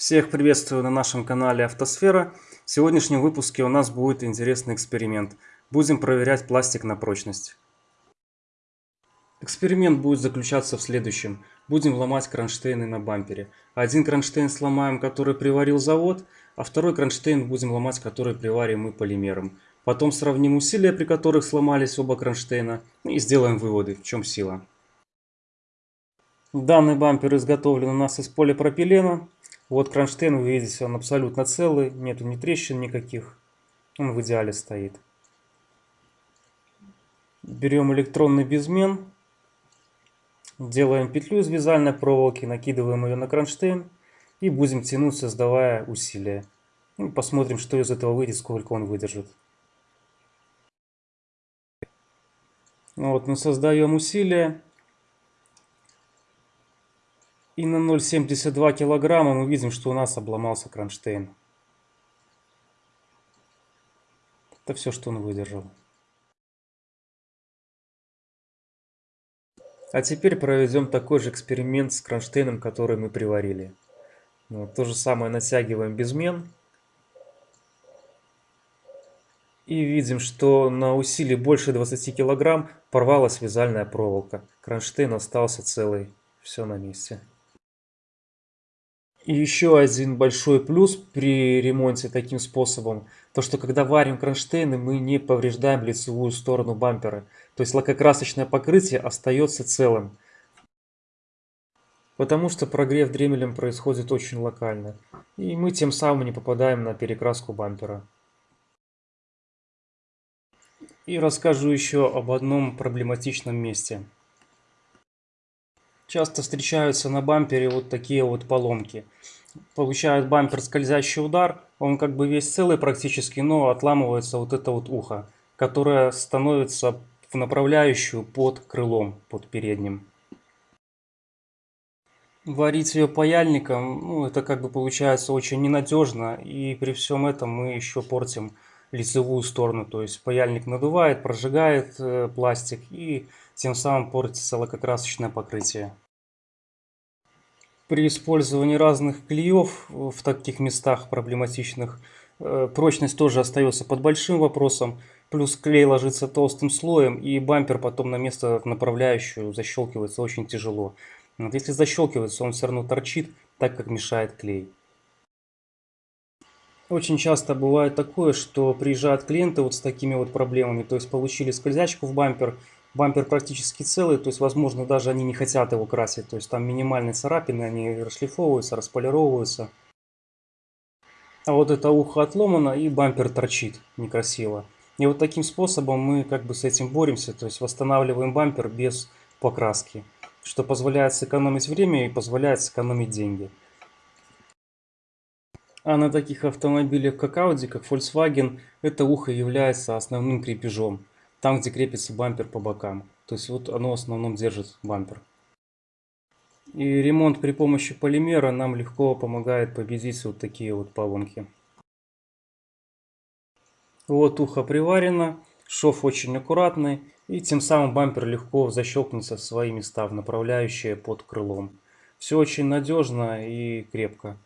Всех приветствую на нашем канале Автосфера. В сегодняшнем выпуске у нас будет интересный эксперимент. Будем проверять пластик на прочность. Эксперимент будет заключаться в следующем. Будем ломать кронштейны на бампере. Один кронштейн сломаем, который приварил завод, а второй кронштейн будем ломать, который приварим мы полимером. Потом сравним усилия, при которых сломались оба кронштейна, и сделаем выводы, в чем сила. Данный бампер изготовлен у нас из полипропилена. Вот кронштейн, вы видите, он абсолютно целый, нету ни трещин никаких. Он в идеале стоит. Берем электронный безмен, делаем петлю из вязальной проволоки, накидываем ее на кронштейн и будем тянуть, создавая усилия. И посмотрим, что из этого выйдет, сколько он выдержит. Вот мы создаем усилие. И на 0,72 килограмма мы видим, что у нас обломался кронштейн. Это все, что он выдержал. А теперь проведем такой же эксперимент с кронштейном, который мы приварили. Ну, то же самое натягиваем безмен. И видим, что на усилии больше 20 килограмм порвалась вязальная проволока. Кронштейн остался целый. Все на месте. И еще один большой плюс при ремонте таким способом, то что когда варим кронштейны, мы не повреждаем лицевую сторону бампера. То есть лакокрасочное покрытие остается целым. Потому что прогрев дремелем происходит очень локально. И мы тем самым не попадаем на перекраску бампера. И расскажу еще об одном проблематичном месте. Часто встречаются на бампере вот такие вот поломки. Получает бампер скользящий удар, он как бы весь целый практически, но отламывается вот это вот ухо, которое становится в направляющую под крылом, под передним. Варить ее паяльником, ну, это как бы получается очень ненадежно, и при всем этом мы еще портим лицевую сторону, то есть паяльник надувает, прожигает э, пластик и тем самым портится лакокрасочное покрытие. При использовании разных клеев в таких местах проблематичных э, прочность тоже остается под большим вопросом. Плюс клей ложится толстым слоем и бампер потом на место направляющую защелкивается очень тяжело. Вот если защелкивается, он все равно торчит, так как мешает клей. Очень часто бывает такое, что приезжают клиенты вот с такими вот проблемами, то есть получили скользячку в бампер, бампер практически целый, то есть возможно даже они не хотят его красить, то есть там минимальные царапины, они расшлифовываются, располировываются. А вот это ухо отломано и бампер торчит некрасиво. И вот таким способом мы как бы с этим боремся, то есть восстанавливаем бампер без покраски, что позволяет сэкономить время и позволяет сэкономить деньги. А на таких автомобилях, как Audi, как Volkswagen, это ухо является основным крепежом. Там, где крепится бампер по бокам. То есть вот оно в основном держит бампер. И ремонт при помощи полимера нам легко помогает победить вот такие вот поломки. Вот ухо приварено, шов очень аккуратный. И тем самым бампер легко защелкнется в свои места, в направляющие под крылом. Все очень надежно и крепко.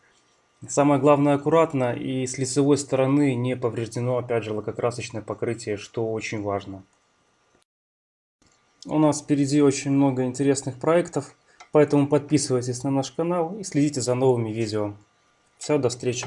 Самое главное аккуратно и с лицевой стороны не повреждено опять же лакокрасочное покрытие, что очень важно. У нас впереди очень много интересных проектов, поэтому подписывайтесь на наш канал и следите за новыми видео. Все, до встречи.